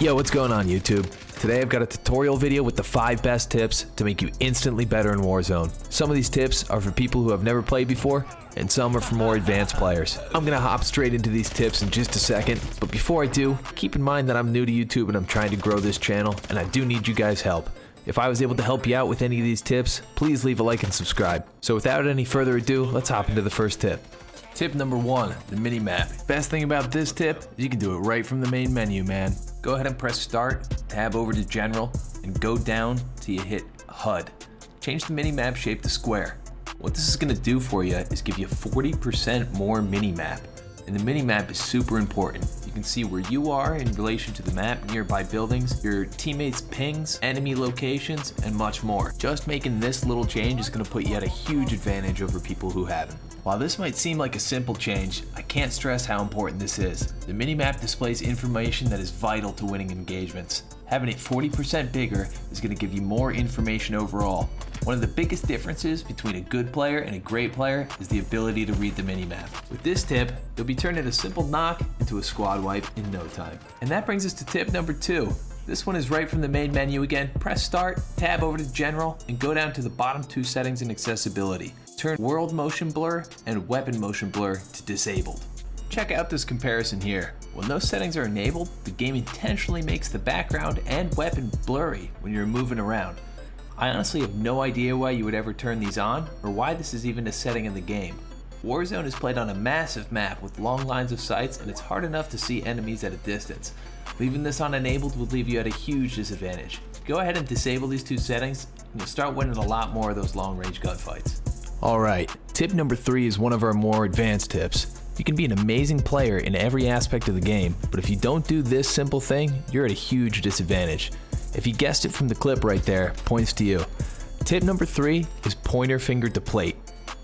Yo, what's going on YouTube? Today I've got a tutorial video with the 5 best tips to make you instantly better in Warzone. Some of these tips are for people who have never played before, and some are for more advanced players. I'm gonna hop straight into these tips in just a second, but before I do, keep in mind that I'm new to YouTube and I'm trying to grow this channel, and I do need you guys' help. If I was able to help you out with any of these tips, please leave a like and subscribe. So without any further ado, let's hop into the first tip. Tip number one, the mini map. Best thing about this tip is you can do it right from the main menu, man. Go ahead and press start, tab over to general, and go down till you hit HUD. Change the mini map shape to square. What this is gonna do for you is give you 40% more mini map. And the mini map is super important. You can see where you are in relation to the map, nearby buildings, your teammates' pings, enemy locations, and much more. Just making this little change is going to put you at a huge advantage over people who haven't. While this might seem like a simple change, I can't stress how important this is. The minimap displays information that is vital to winning engagements. Having it 40% bigger is going to give you more information overall. One of the biggest differences between a good player and a great player is the ability to read the minimap. With this tip, you'll be turning a simple knock into a squad wipe in no time. And that brings us to tip number two. This one is right from the main menu again. Press start, tab over to general, and go down to the bottom two settings in accessibility turn world motion blur and weapon motion blur to disabled. Check out this comparison here. When those settings are enabled, the game intentionally makes the background and weapon blurry when you're moving around. I honestly have no idea why you would ever turn these on, or why this is even a setting in the game. Warzone is played on a massive map with long lines of sights and it's hard enough to see enemies at a distance. Leaving this on enabled would leave you at a huge disadvantage. Go ahead and disable these two settings and you'll start winning a lot more of those long range gunfights. Alright, tip number three is one of our more advanced tips. You can be an amazing player in every aspect of the game, but if you don't do this simple thing, you're at a huge disadvantage. If you guessed it from the clip right there, points to you. Tip number three is pointer finger to plate.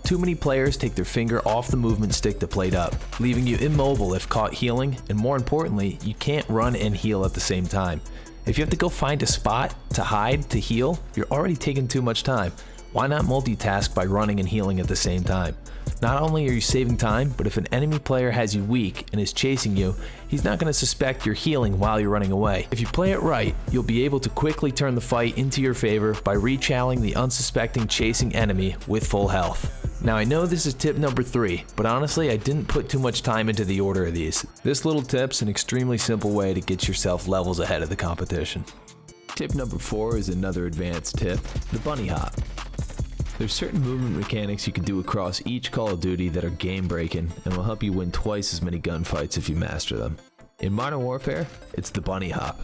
Too many players take their finger off the movement stick to plate up, leaving you immobile if caught healing, and more importantly, you can't run and heal at the same time. If you have to go find a spot to hide to heal, you're already taking too much time. Why not multitask by running and healing at the same time? Not only are you saving time, but if an enemy player has you weak and is chasing you, he's not going to suspect you're healing while you're running away. If you play it right, you'll be able to quickly turn the fight into your favor by rechalling the unsuspecting chasing enemy with full health. Now I know this is tip number 3, but honestly I didn't put too much time into the order of these. This little tip's an extremely simple way to get yourself levels ahead of the competition. Tip number 4 is another advanced tip, the bunny hop. There's certain movement mechanics you can do across each Call of Duty that are game breaking and will help you win twice as many gunfights if you master them. In Modern Warfare, it's the bunny hop.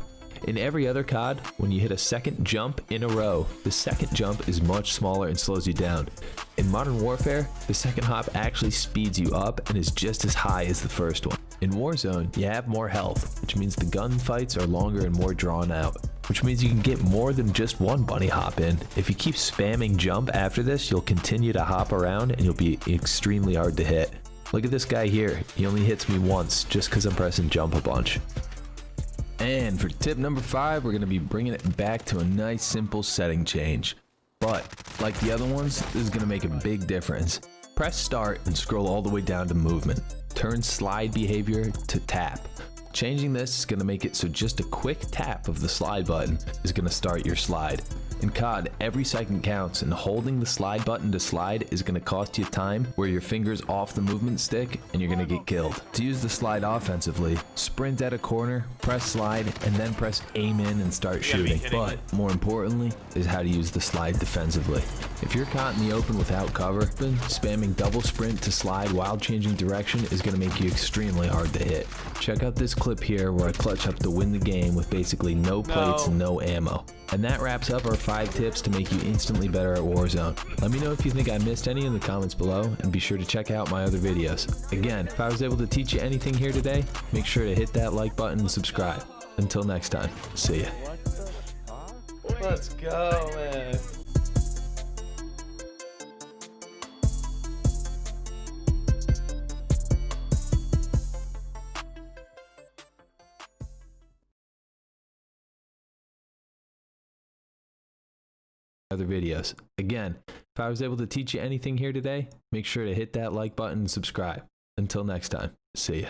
In every other COD, when you hit a second jump in a row, the second jump is much smaller and slows you down. In Modern Warfare, the second hop actually speeds you up and is just as high as the first one. In Warzone, you have more health, which means the gunfights are longer and more drawn out which means you can get more than just one bunny hop in. If you keep spamming jump after this, you'll continue to hop around and you'll be extremely hard to hit. Look at this guy here. He only hits me once just because I'm pressing jump a bunch. And for tip number five, we're going to be bringing it back to a nice simple setting change. But like the other ones, this is going to make a big difference. Press start and scroll all the way down to movement. Turn slide behavior to tap. Changing this is going to make it so just a quick tap of the slide button is going to start your slide. In COD, every second counts and holding the slide button to slide is going to cost you time where your finger's off the movement stick and you're going to get killed. To use the slide offensively, sprint at a corner, press slide, and then press aim in and start shooting. But more importantly is how to use the slide defensively. If you're caught in the open without cover, then spamming double sprint to slide while changing direction is going to make you extremely hard to hit. Check out this clip here where I clutch up to win the game with basically no plates no. and no ammo. And that wraps up our 5 tips to make you instantly better at Warzone. Let me know if you think I missed any in the comments below, and be sure to check out my other videos. Again, if I was able to teach you anything here today, make sure to hit that like button and subscribe. Until next time, see ya. Let's go, man. Other videos. Again, if I was able to teach you anything here today, make sure to hit that like button and subscribe. Until next time, see ya.